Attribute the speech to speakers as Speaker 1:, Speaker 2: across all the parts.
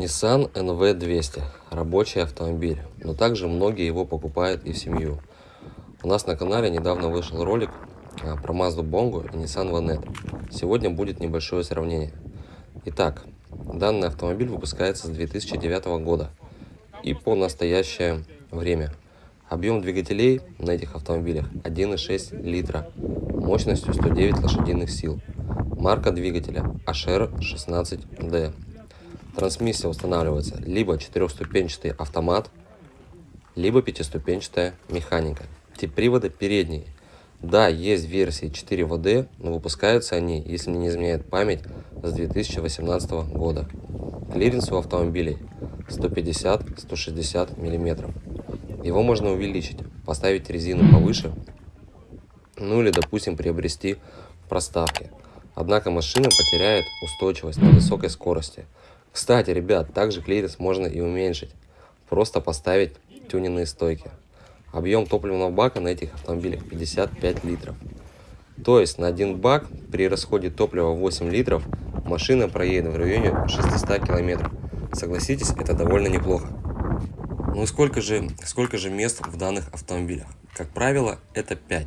Speaker 1: Nissan NV200 – рабочий автомобиль, но также многие его покупают и в семью. У нас на канале недавно вышел ролик а, про Mazda Bongo и Nissan Vanette. Сегодня будет небольшое сравнение. Итак, данный автомобиль выпускается с 2009 года и по настоящее время. Объем двигателей на этих автомобилях 1,6 литра мощностью 109 лошадиных сил. Марка двигателя HR16D. Трансмиссия устанавливается либо четырехступенчатый автомат, либо пятиступенчатая механика. Тип привода передний. Да, есть версии 4 ВД, но выпускаются они, если не изменяет память, с 2018 года. Клиренс у автомобилей 150-160 мм. Его можно увеличить, поставить резину повыше, ну или, допустим, приобрести проставки. Однако машина потеряет устойчивость на высокой скорости – кстати, ребят, также клиренс можно и уменьшить. Просто поставить тюненные стойки. Объем топливного бака на этих автомобилях 55 литров. То есть на один бак при расходе топлива 8 литров машина проедет в районе 600 километров. Согласитесь, это довольно неплохо. Ну сколько же, сколько же мест в данных автомобилях? Как правило, это 5.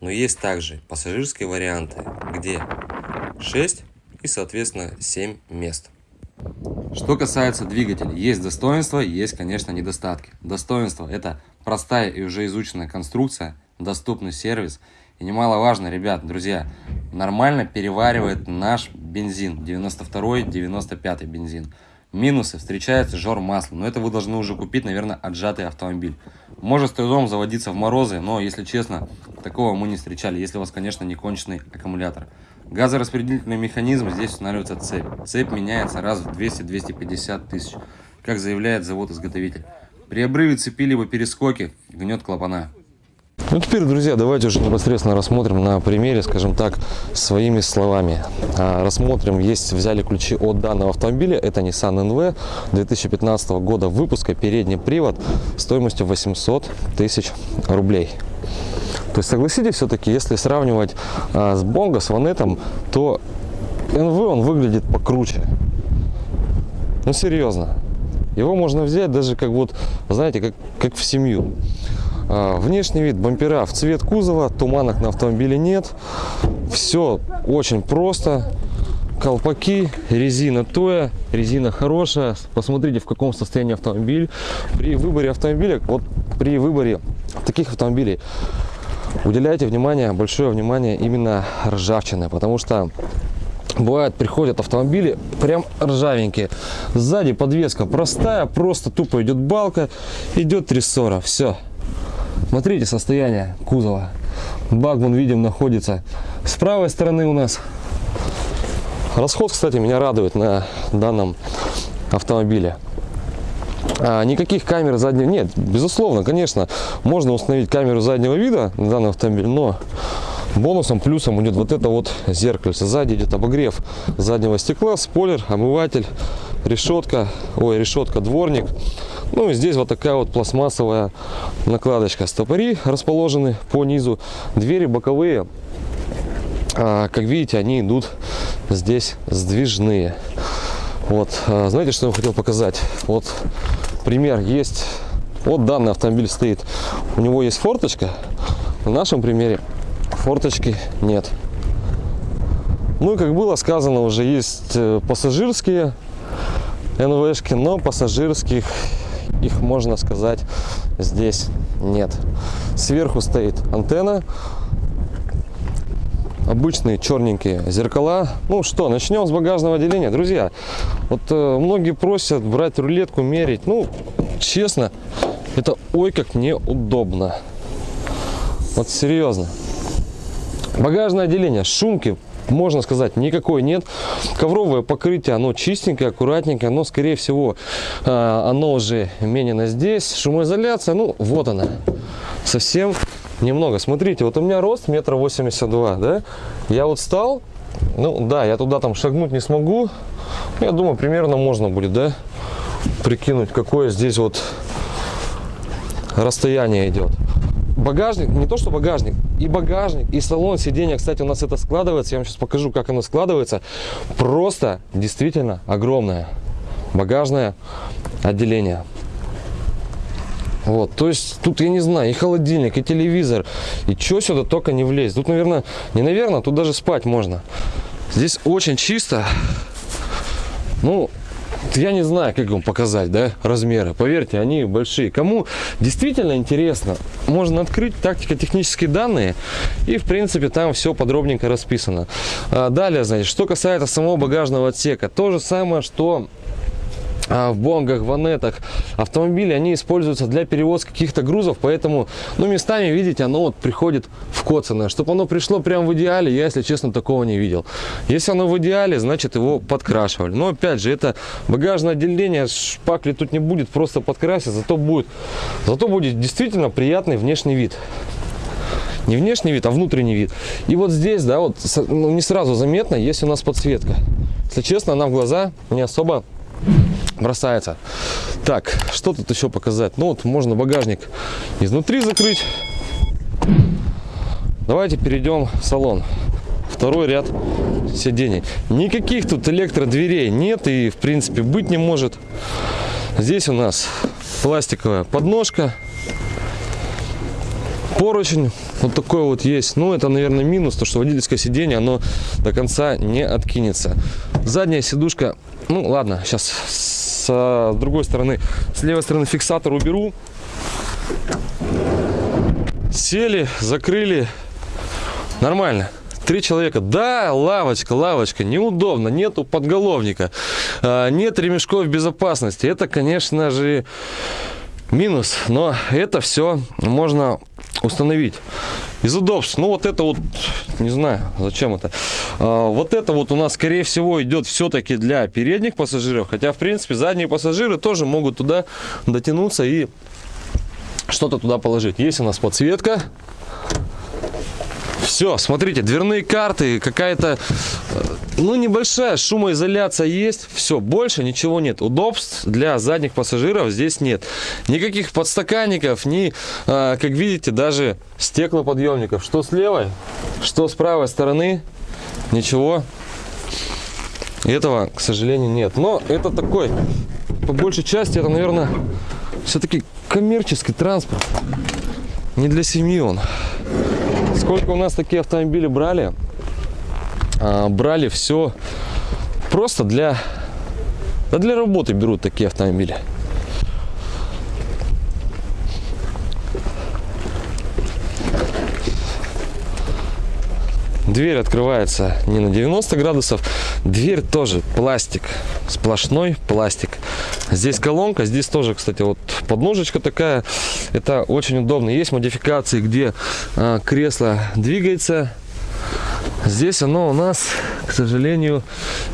Speaker 1: Но есть также пассажирские варианты, где 6 и соответственно 7 мест. Что касается двигателя, есть достоинства, есть, конечно, недостатки. Достоинство – это простая и уже изученная конструкция, доступный сервис. И немаловажно, ребят, друзья, нормально переваривает наш бензин, 92-95 бензин. Минусы, встречается жор масла, но это вы должны уже купить, наверное, отжатый автомобиль. Может с трудом заводиться в морозы, но, если честно, такого мы не встречали, если у вас, конечно, не конченый аккумулятор. Газораспределительный механизм, здесь устанавливается цепь. Цепь меняется раз в 200-250 тысяч, как заявляет завод-изготовитель. При обрыве цепи либо перескоке гнет клапана.
Speaker 2: Ну теперь, друзья, давайте уже непосредственно рассмотрим на примере, скажем так, своими словами. А, рассмотрим, есть, взяли ключи от данного автомобиля, это Nissan NV 2015 года выпуска, передний привод стоимостью 800 тысяч рублей. То есть согласитесь, все-таки, если сравнивать а, с Бонго, с Ванетом, то НВ он выглядит покруче. Ну серьезно. Его можно взять даже как вот, знаете, как, как в семью. А, внешний вид бампера в цвет кузова, туманок на автомобиле нет. Все очень просто. Колпаки, резина тоя, резина хорошая. Посмотрите, в каком состоянии автомобиль. При выборе автомобиля, вот при выборе таких автомобилей, уделяйте внимание, большое внимание именно ржавчины, потому что бывает приходят автомобили прям ржавенькие сзади подвеска простая просто тупо идет балка идет трессора все смотрите состояние кузова. Бак вон видим находится с правой стороны у нас. Расход кстати меня радует на данном автомобиле. А, никаких камер заднего нет безусловно конечно можно установить камеру заднего вида на данный автомобиль но бонусом плюсом идет вот это вот зеркальце. Сзади идет обогрев заднего стекла спойлер омыватель решетка ой решетка дворник ну и здесь вот такая вот пластмассовая накладочка стопори расположены по низу двери боковые а, как видите они идут здесь сдвижные вот, а, знаете, что я хотел показать? Вот пример есть. Вот данный автомобиль стоит. У него есть форточка. В нашем примере форточки нет. Ну и как было сказано, уже есть э, пассажирские НВшки, но пассажирских их, можно сказать, здесь нет. Сверху стоит антенна обычные черненькие зеркала. Ну что, начнем с багажного отделения. Друзья, вот э, многие просят брать рулетку, мерить. Ну, честно, это ой как неудобно. Вот серьезно. Багажное отделение, шумки, можно сказать, никакой нет. Ковровое покрытие, оно чистенькое, аккуратненькое, но, скорее всего, э, оно уже менено здесь. Шумоизоляция, ну, вот она. Совсем немного. Смотрите, вот у меня рост метр восемьдесят два, да? Я вот стал, ну да, я туда там шагнуть не смогу. Я думаю, примерно можно будет, да, прикинуть, какое здесь вот расстояние идет. Багажник, не то что багажник, и багажник, и салон сиденья, кстати, у нас это складывается. Я вам сейчас покажу, как оно складывается. Просто действительно огромное. багажное отделение. Вот, то есть тут, я не знаю, и холодильник, и телевизор, и что сюда только не влезет. Тут, наверное, не наверное, тут даже спать можно. Здесь очень чисто. Ну, я не знаю, как вам показать, да, размеры. Поверьте, они большие. Кому действительно интересно, можно открыть тактико-технические данные, и, в принципе, там все подробненько расписано. А далее, значит, что касается самого багажного отсека, то же самое, что в бонгах, ванетах автомобили, они используются для перевозки каких-то грузов, поэтому, ну, местами, видите, оно вот приходит в коцанное. Чтобы оно пришло прям в идеале, я, если честно, такого не видел. Если оно в идеале, значит, его подкрашивали. Но, опять же, это багажное отделение, шпакли тут не будет, просто подкрасить, зато будет, зато будет действительно приятный внешний вид не внешний вид, а внутренний вид. И вот здесь, да, вот ну, не сразу заметно, есть у нас подсветка. Если честно, она в глаза не особо бросается. Так, что тут еще показать? Ну вот можно багажник изнутри закрыть. Давайте перейдем в салон. Второй ряд сидений. Никаких тут электродверей нет и в принципе быть не может. Здесь у нас пластиковая подножка. Поручень вот такой вот есть. Ну, это, наверное, минус, то что водительское сиденье, оно до конца не откинется. Задняя сидушка, ну, ладно, сейчас с другой стороны, с левой стороны фиксатор уберу. Сели, закрыли. Нормально. Три человека. Да, лавочка, лавочка. Неудобно. Нету подголовника. А, нет ремешков безопасности. Это, конечно же, минус. Но это все можно установить. Из удобств, ну вот это вот, не знаю, зачем это. А, вот это вот у нас, скорее всего, идет все-таки для передних пассажиров. Хотя, в принципе, задние пассажиры тоже могут туда дотянуться и что-то туда положить. Есть у нас подсветка. Все, смотрите, дверные карты, какая-то, э, ну, небольшая шумоизоляция есть. Все, больше ничего нет. Удобств для задних пассажиров здесь нет. Никаких подстаканников, ни, а, как видите, даже стеклоподъемников. Что с левой, что с правой стороны, ничего этого, к сожалению, нет. Но это такой, по большей части, это, наверное, все-таки коммерческий транспорт. Не для семьи он. Сколько у нас такие автомобили брали? А, брали все просто для, да для работы берут такие автомобили. Дверь открывается не на 90 градусов. Дверь тоже пластик. Сплошной пластик. Здесь колонка. Здесь тоже, кстати, вот подножечка такая. Это очень удобно. Есть модификации, где а, кресло двигается. Здесь оно у нас, к сожалению,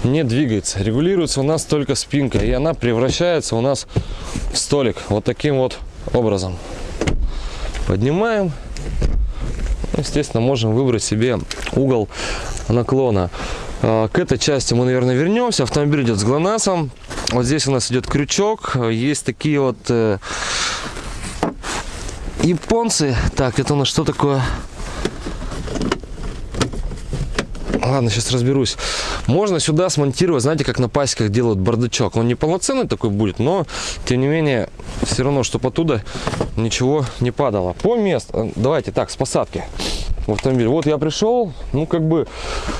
Speaker 2: не двигается. Регулируется у нас только спинка. И она превращается у нас в столик. Вот таким вот образом. Поднимаем естественно, можем выбрать себе угол наклона. А, к этой части мы, наверное, вернемся. Автомобиль идет с ГЛОНАССом. Вот здесь у нас идет крючок. Есть такие вот э, японцы. Так, это у нас что такое? Ладно, сейчас разберусь. Можно сюда смонтировать, знаете, как на пасеках делают бардачок. Он не полноценный такой будет, но, тем не менее, все равно, чтобы оттуда ничего не падало. По месту, давайте так, с посадки в автомобиль. Вот я пришел, ну, как бы,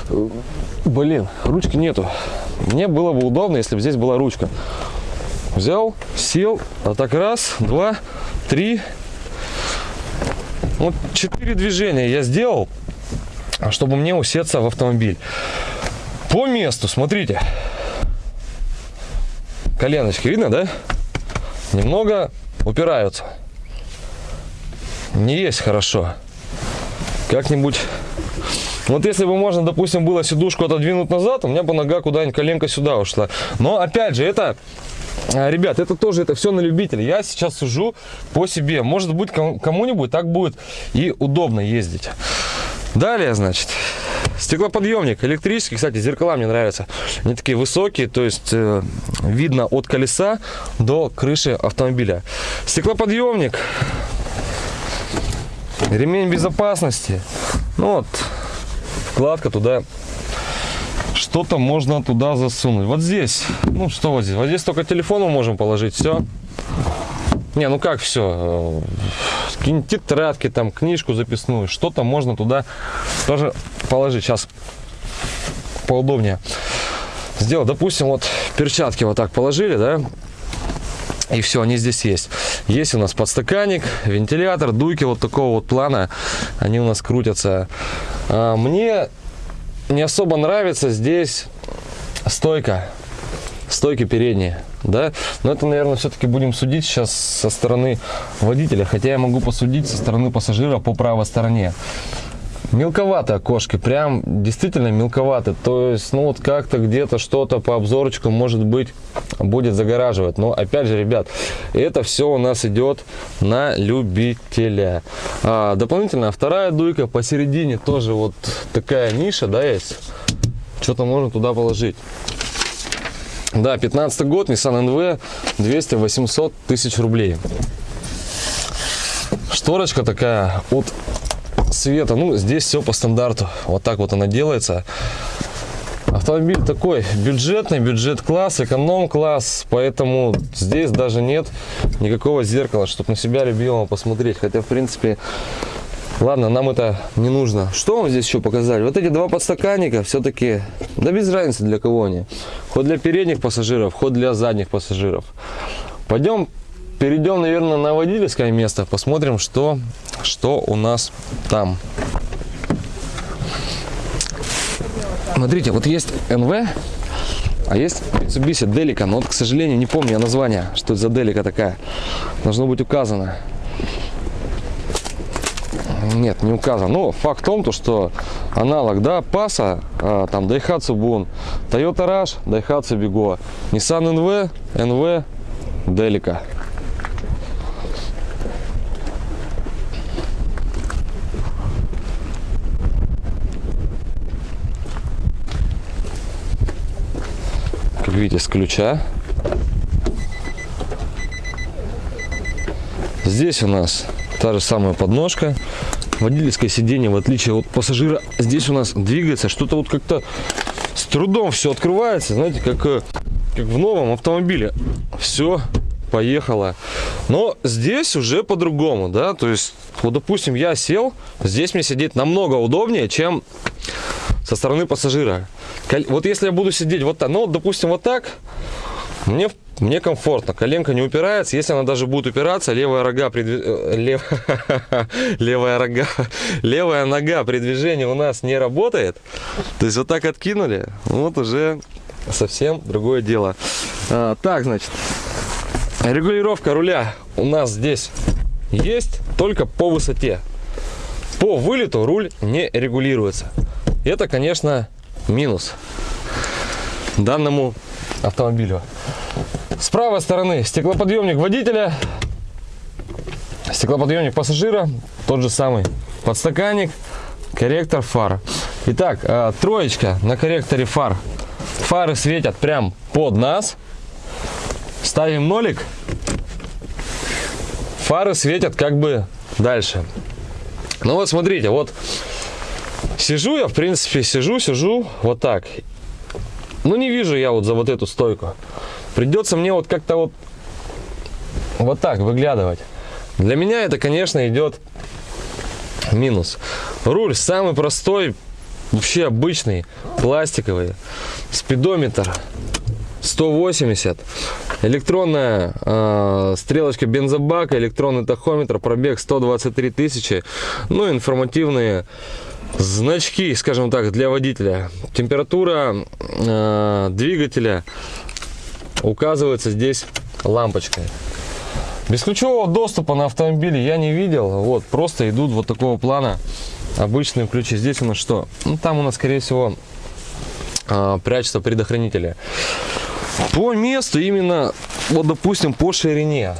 Speaker 2: э, блин, ручки нету. Мне было бы удобно, если бы здесь была ручка. Взял, сел, а так раз, два, три. Вот четыре движения я сделал. А чтобы мне усеться в автомобиль. По месту, смотрите. Коленочки, видно, да? Немного упираются. Не есть хорошо. Как-нибудь... Вот если бы можно, допустим, было сидушку отодвинуть назад, у меня бы нога куда-нибудь, коленка сюда ушла. Но, опять же, это а, Ребят, это тоже это все на любителя. Я сейчас сужу по себе. Может быть, кому-нибудь так будет и удобно ездить. Далее, значит, стеклоподъемник электрический. Кстати, зеркала мне нравятся. Они такие высокие, то есть э, видно от колеса до крыши автомобиля. Стеклоподъемник. Ремень безопасности. Ну вот, вкладка туда что-то можно туда засунуть. Вот здесь, ну что вот здесь? Вот здесь только телефон мы можем положить, все. Не, ну как все? Какие-нибудь тетрадки, там, книжку записную, что-то можно туда тоже положить. Сейчас поудобнее сделать. Допустим, вот перчатки вот так положили, да, и все, они здесь есть. Есть у нас подстаканник, вентилятор, дуйки вот такого вот плана. Они у нас крутятся. А, мне не особо нравится здесь стойка. Стойки передние, да. Но это, наверное, все-таки будем судить сейчас со стороны водителя. Хотя я могу посудить со стороны пассажира по правой стороне. Мелковато окошки, прям действительно мелковато. То есть, ну вот как-то где-то что-то по обзорочку может быть будет загораживать. Но опять же, ребят, это все у нас идет на любителя. А, дополнительно вторая дуйка посередине тоже вот такая ниша, да, есть. Что-то можно туда положить. Да, 15 год, Nissan NV, 200-800 тысяч рублей. Шторочка такая от света. Ну, здесь все по стандарту. Вот так вот она делается. Автомобиль такой бюджетный, бюджет-класс, эконом-класс, поэтому здесь даже нет никакого зеркала, чтобы на себя любимого посмотреть. Хотя, в принципе, ладно, нам это не нужно. Что вам здесь еще показали? Вот эти два подстаканника все-таки, да без разницы для кого они. Ход для передних пассажиров, ход для задних пассажиров. Пойдем перейдем, наверное, на водительское место, посмотрим, что, что у нас там. Смотрите, вот есть НВ, а есть Mitsubishi Delica, но вот, к сожалению, не помню я название, что это за Delica такая. Должно быть указано. Нет, не указано. Но факт в том, то, что аналог, да, Паса, а, там Daihatsu Bun, Toyota Rush, Daihatsu Bigo, Nissan NV, NV, Delica. как видите, с ключа. Здесь у нас та же самая подножка. Водительское сиденье, в отличие от пассажира, здесь у нас двигается. Что-то вот как-то с трудом все открывается. Знаете, как, э, как в новом автомобиле. Все поехало. Но здесь уже по-другому, да. То есть, вот, допустим, я сел. Здесь мне сидеть намного удобнее, чем со стороны пассажира. Вот если я буду сидеть вот так, ну, допустим, вот так, мне, мне комфортно, коленка не упирается. Если она даже будет упираться, левая рога при лев... левая рога, левая нога при движении у нас не работает. То есть вот так откинули, вот уже совсем другое дело. А, так, значит, регулировка руля у нас здесь есть только по высоте. По вылету руль не регулируется. Это, конечно, минус данному автомобилю. С правой стороны стеклоподъемник водителя, стеклоподъемник пассажира, тот же самый подстаканник, корректор фар. Итак, э, троечка на корректоре фар. Фары светят прям под нас. Ставим нолик. Фары светят как бы дальше. Ну вот смотрите, вот Сижу я, в принципе, сижу, сижу вот так. Ну, не вижу я вот за вот эту стойку. Придется мне вот как-то вот вот так выглядывать. Для меня это, конечно, идет минус. Руль самый простой, вообще обычный, пластиковый. Спидометр 180. Электронная э, стрелочка бензобака, электронный тахометр, пробег 123 тысячи. Ну, информативные значки, скажем так, для водителя. Температура э, двигателя указывается здесь лампочкой. Бесключевого доступа на автомобиле я не видел. Вот, просто идут вот такого плана обычные ключи. Здесь у нас что? Ну, там у нас, скорее всего, э, прячется предохранители. По месту именно, вот, допустим, по ширине.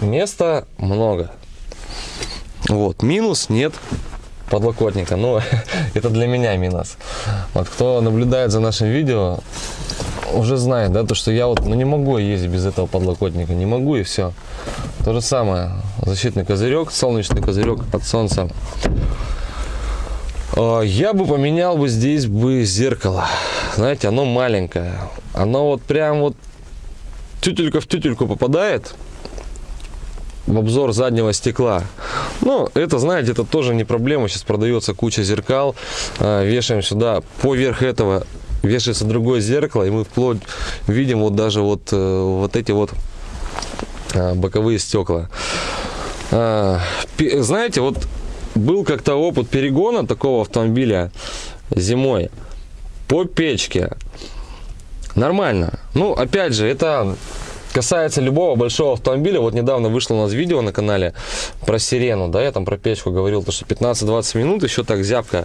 Speaker 2: Места много. Вот, минус нет подлокотника. Ну, это для меня минус. Вот кто наблюдает за нашим видео, уже знает, да, то, что я вот ну, не могу ездить без этого подлокотника. Не могу и все. То же самое. Защитный козырек, солнечный козырек от солнца. Я бы поменял бы здесь бы зеркало. знаете, оно маленькое. Оно вот прям вот тютелька в тютельку попадает в обзор заднего стекла. Ну, это, знаете, это тоже не проблема. Сейчас продается куча зеркал. А, вешаем сюда. Поверх этого вешается другое зеркало. И мы вплоть видим вот даже вот, э, вот эти вот а, боковые стекла. А, знаете, вот был как-то опыт перегона такого автомобиля зимой по печке. Нормально. Ну, опять же, это касается любого большого автомобиля. Вот недавно вышло у нас видео на канале про сирену, да, я там про печку говорил, то что 15-20 минут еще так зябко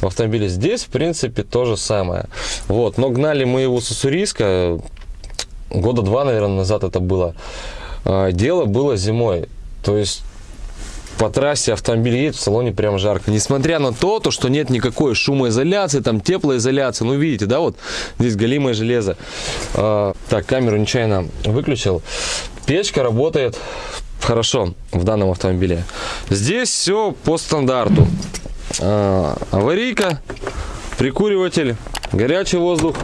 Speaker 2: в автомобиле. Здесь, в принципе, то же самое. Вот, но гнали мы его с Уссурийска, года два, наверное, назад это было. А, дело было зимой. То есть по трассе автомобиль едет, в салоне прям жарко. Несмотря на то, то, что нет никакой шумоизоляции, там теплоизоляции, ну видите, да, вот здесь галимое железо. А, так, камеру нечаянно выключил. Печка работает хорошо в данном автомобиле. Здесь все по стандарту. А, аварийка, прикуриватель, горячий воздух,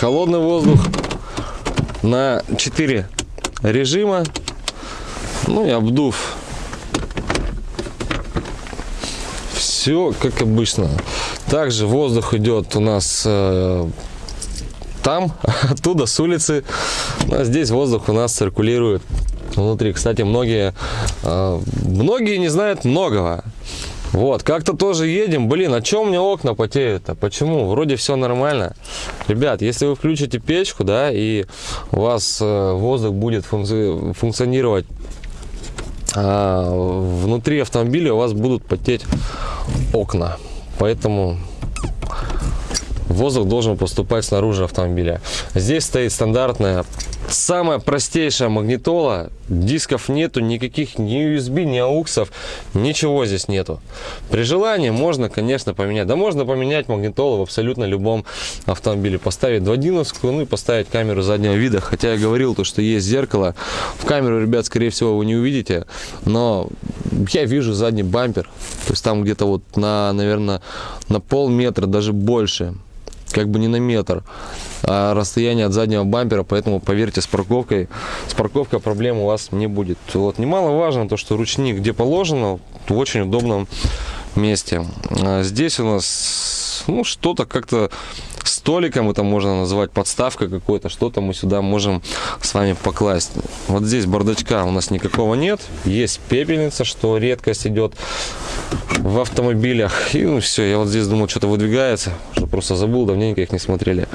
Speaker 2: холодный воздух на 4 режима. Ну и обдув все как обычно. Также воздух идет у нас э, там, оттуда, с улицы. А здесь воздух у нас циркулирует внутри. Кстати, многие, э, многие не знают многого. Вот, как-то тоже едем. Блин, а чем меня окна потеют-то? Почему? Вроде все нормально. Ребят, если вы включите печку, да, и у вас э, воздух будет функци функционировать а внутри автомобиля у вас будут потеть окна. Поэтому воздух должен поступать снаружи автомобиля. Здесь стоит стандартная Самая простейшая магнитола, дисков нету, никаких ни USB, ни ауксов, ничего здесь нету. При желании можно, конечно, поменять. Да можно поменять магнитолу в абсолютно любом автомобиле. Поставить 2.1, ну и поставить камеру заднего вида. Хотя я говорил, то, что есть зеркало. В камеру, ребят, скорее всего, вы не увидите. Но я вижу задний бампер. То есть там где-то вот на, наверное, на полметра, даже больше как бы не на метр а расстояние от заднего бампера, поэтому поверьте, с парковкой, с парковкой проблем у вас не будет. Вот немаловажно то, что ручник где положено, в очень удобном месте. А здесь у нас ну что-то как-то столиком это можно назвать, подставка какой-то, что-то мы сюда можем с вами покласть. Вот здесь бардачка у нас никакого нет, есть пепельница, что редкость идет в автомобилях. И ну все, я вот здесь думал, что-то выдвигается, что просто забыл, давненько их не смотрели.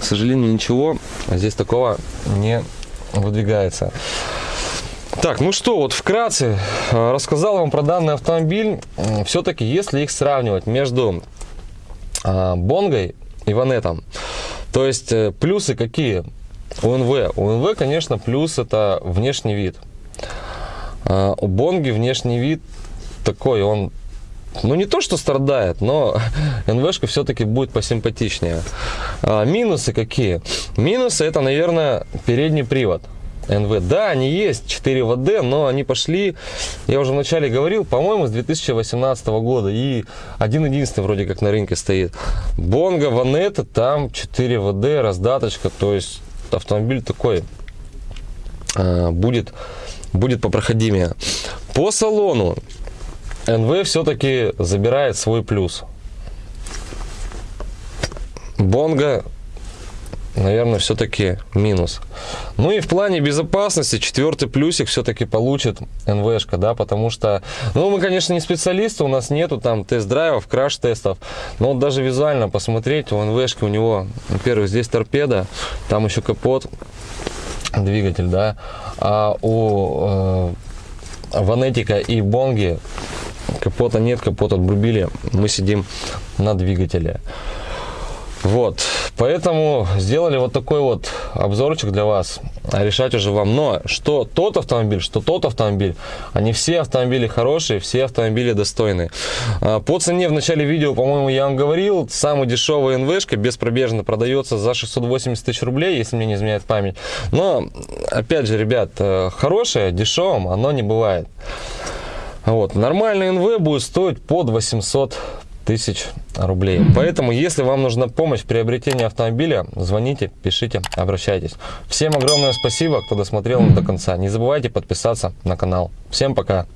Speaker 2: К сожалению, ничего а здесь такого не выдвигается. Так, ну что, вот вкратце э, рассказал вам про данный автомобиль. Все-таки, если их сравнивать между а, Бонгой и Ванетом, то есть э, плюсы какие? У НВ. У НВ, конечно, плюс это внешний вид. А, у Бонги внешний вид такой, он ну не то, что страдает, но НВшка все-таки будет посимпатичнее. А, минусы какие? Минусы это, наверное, передний привод. НВ. Да, они есть, 4 ВД, но они пошли, я уже вначале говорил, по-моему, с 2018 года. И один-единственный вроде как на рынке стоит. Бонга, Ванета, там 4 ВД, раздаточка, то есть автомобиль такой а, будет, будет попроходимее. По салону НВ все-таки забирает свой плюс. Бонга наверное, все-таки минус. Ну и в плане безопасности четвертый плюсик все-таки получит НВшка, да, потому что, ну, мы, конечно, не специалисты, у нас нету там тест-драйвов, краш-тестов, но вот даже визуально посмотреть, у НВшки у него, во-первых, здесь торпеда, там еще капот, двигатель, да, а у э, Ванетика и Бонги капота нет, капот отбрубили, мы сидим на двигателе. Вот, поэтому сделали вот такой вот обзорчик для вас. А решать уже вам. Но что тот автомобиль, что тот автомобиль, они все автомобили хорошие, все автомобили достойные. А, по цене в начале видео, по-моему, я вам говорил, самый дешевый НВшка беспробежно продается за 680 тысяч рублей, если мне не изменяет память. Но, опять же, ребят, э, хорошее дешевым оно не бывает. Вот, нормальный НВ будет стоить под 800 тысяч рублей. Поэтому, если вам нужна помощь в приобретении автомобиля, звоните, пишите, обращайтесь. Всем огромное спасибо, кто досмотрел до конца. Не забывайте подписаться на канал. Всем пока!